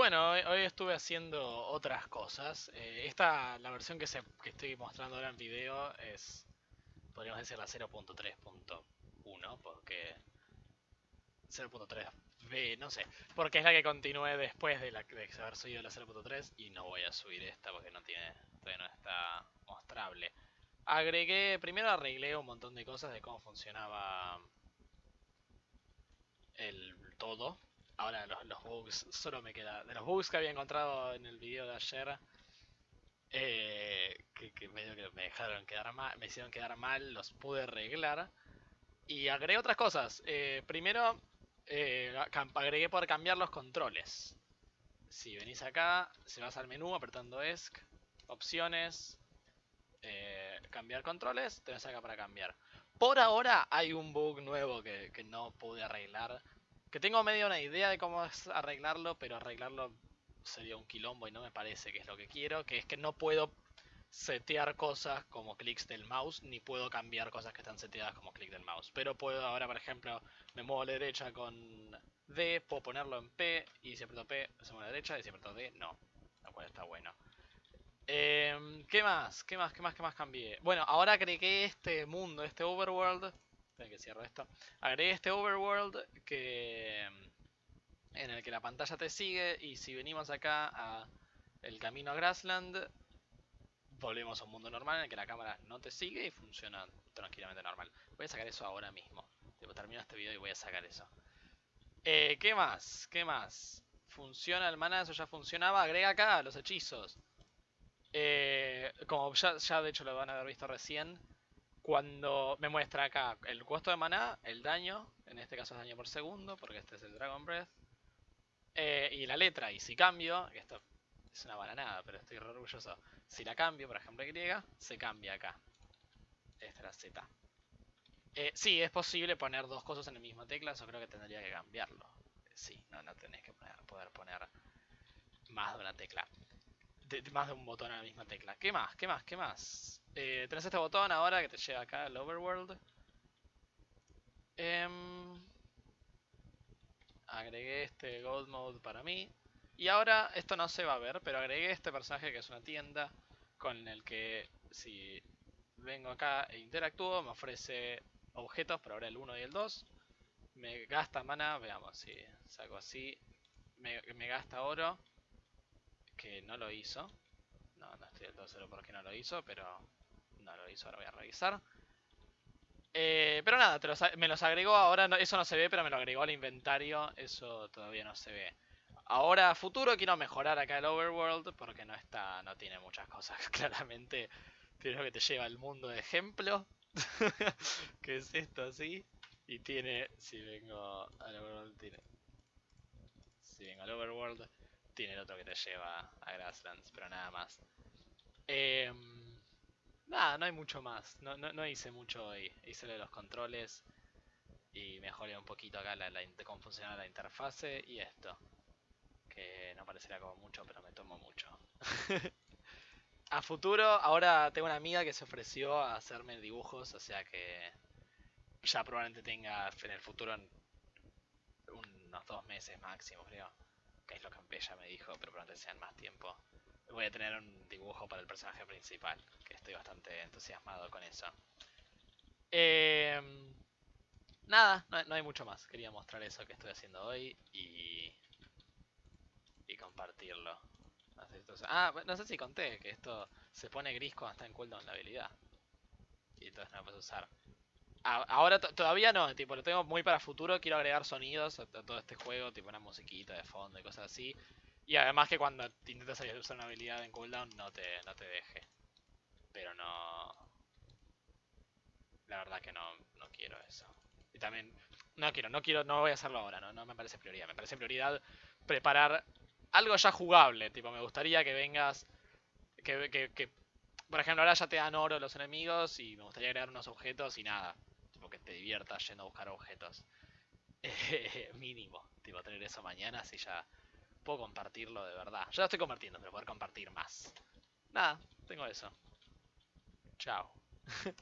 bueno, hoy, estuve haciendo otras cosas. Eh, esta, la versión que, se, estoy mostrando ahora en video es, podríamos decir, la 0.3.1, porque 0.3b, no sé, porque es la que continúe después de, de haber subido la 0.3 y no voy a subir esta porque no tiene, todavía no está mostrable. Agregué, primero arreglé un montón de cosas de cómo funcionaba el todo. Ahora los, bugs, solo me queda, de los bugs que había encontrado en el video de ayer, eh, que, medio que me dejaron quedar mal, me hicieron quedar mal, los pude arreglar. Y agregué otras cosas. Eh, primero, eh, agregué poder cambiar los controles. Si venís acá, se vas al menú apretando ESC, opciones, cambiar controles, tenés acá para cambiar. Por ahora hay un bug nuevo que, que no pude arreglar. Que tengo medio una idea de cómo es arreglarlo, pero arreglarlo sería un quilombo y no me parece que es lo que quiero. Que es que no puedo setear cosas como clics del mouse, ni puedo cambiar cosas que están seteadas como clic del mouse. Pero puedo ahora, por ejemplo, me muevo a la derecha con D, puedo ponerlo en P, y si aprieto P, se mueve a la derecha, y si aprieto D, no. Lo cual está bueno. Em, ¿Qué más? ¿Qué más? ¿Qué más? ¿Qué más cambié? Bueno, ahora agregué este mundo, este overworld. Que cierro esto. Agregué este overworld que en el que la pantalla te sigue y si venimos acá a el camino a Grassland volvemos a un mundo normal en el que la cámara no te sigue y funciona tranquilamente normal. Voy a sacar eso ahora mismo. Termino este video y voy a sacar eso. Eh, ¿Qué más? ¿Qué más? Funciona el mana, eso ya funcionaba. Agrega acá los hechizos. Eh, como ya de hecho lo van a haber visto recién, cuando me muestra acá el costo de maná, el daño, en este caso es daño por segundo, porque este es el Dragon Breath, eh, y la letra, y si cambio, esto es una bananada, pero estoy re orgulloso, si la cambio, por ejemplo Y, se cambia acá. Esta es la Z. Eh, sí, es posible poner dos cosas en la misma tecla, eso creo que tendría que cambiarlo. Sí, no, no tenés que poder poner más de una tecla más de un botón a la misma tecla. ¿Qué más? ¿Qué más? ¿Qué más? Eh, tenés este botón ahora que te lleva acá al overworld. Em, agregué este gold mode para mí. Y ahora esto no se va a ver, pero agregué este personaje que es una tienda con el que si vengo acá e interactúo me ofrece objetos, por ahora el 1 y el 2. Me gasta mana, veamos si saco así. Me gasta oro que no lo hizo. No, no estoy del todo seguro por qué no lo hizo, pero no lo hizo, ahora voy a revisar. Eh, pero nada, me los agregó ahora, eso no se ve, pero me lo agregó al inventario, eso todavía no se ve. Ahora, futuro, quiero mejorar acá el overworld, porque no está, no tiene muchas cosas, claramente. Tiene que te lleva al mundo de ejemplo, que es esto así, y tiene, si vengo al overworld, tiene... Si vengo al overworld, tiene el otro que te lleva a Grasslands, pero nada más. Em, nada, no hay mucho más. No, no, no hice mucho hoy. Hice lo de los controles y mejoré un poquito acá la, cómo funcionaba la interfase y esto. Que no parecerá como mucho, pero me tomo mucho. a futuro, ahora tengo una amiga que se ofreció a hacerme dibujos, o sea que ya probablemente tenga en el futuro unos dos meses máximo, creo que es lo que ella me dijo, pero probablemente sean más tiempo. Voy a tener un dibujo para el personaje principal, que estoy bastante entusiasmado con eso. Em, nada, no, hay mucho más. Quería mostrar eso que estoy haciendo hoy y, y compartirlo. Ah, no sé si conté que esto se pone gris cuando está en cooldown la habilidad. Y entonces no lo puedes usar. Ahora to- todavía no, tipo, lo tengo muy para futuro, quiero agregar sonidos a, todo este juego, tipo una musiquita de fondo y cosas así. Y además que cuando te intentas usar una habilidad en cooldown no te, no te deje. Pero no... La verdad que no, no quiero eso. Y también, no quiero, no quiero, no voy a hacerlo ahora, no, no me parece prioridad. Me parece prioridad preparar algo ya jugable, tipo, me gustaría que vengas, que, que, que por ejemplo, ahora ya te dan oro los enemigos y me gustaría agregar unos objetos y nada. Tipo, que te diviertas yendo a buscar objetos. Eh, mínimo. Tipo, tener eso mañana si ya puedo compartirlo de verdad. Ya lo estoy compartiendo, pero poder compartir más. Nada, tengo eso. Chao.